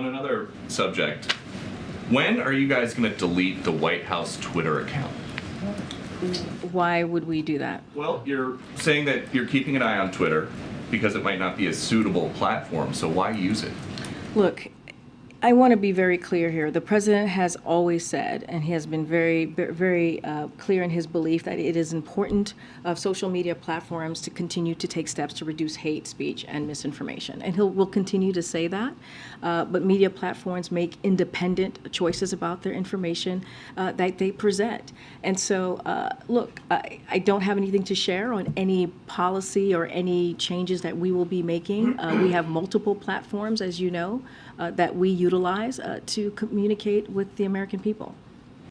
on another subject, when are you guys going to delete the White House Twitter account? Why would we do that? Well, you're saying that you're keeping an eye on Twitter because it might not be a suitable platform, so why use it? Look, I want to be very clear here. The president has always said, and he has been very, very uh, clear in his belief that it is important of social media platforms to continue to take steps to reduce hate speech and misinformation. And he'll continue to say that. Uh, but media platforms make independent choices about their information uh, that they present. And so, uh, look, I, I don't have anything to share on any policy or any changes that we will be making. Uh, we have multiple platforms, as you know, uh, that we utilize uh, to communicate with the American people.